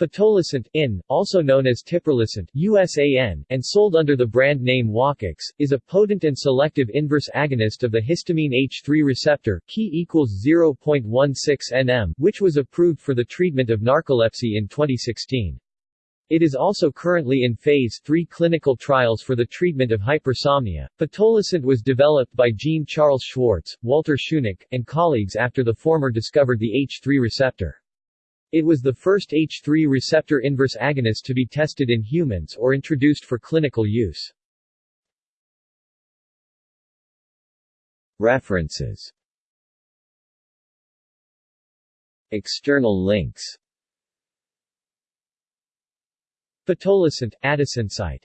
Pitolisant, in, also known as Tiprolisant USAN, and sold under the brand name Wakix, is a potent and selective inverse agonist of the histamine H3 receptor key equals 0.16 nm, which was approved for the treatment of narcolepsy in 2016. It is also currently in Phase 3 clinical trials for the treatment of hypersomnia. Pitolisant was developed by Jean-Charles Schwartz, Walter Schunack, and colleagues after the former discovered the H3 receptor. It was the first H3 receptor inverse agonist to be tested in humans or introduced for clinical use. References. External links. Pitolisant, AdisInsight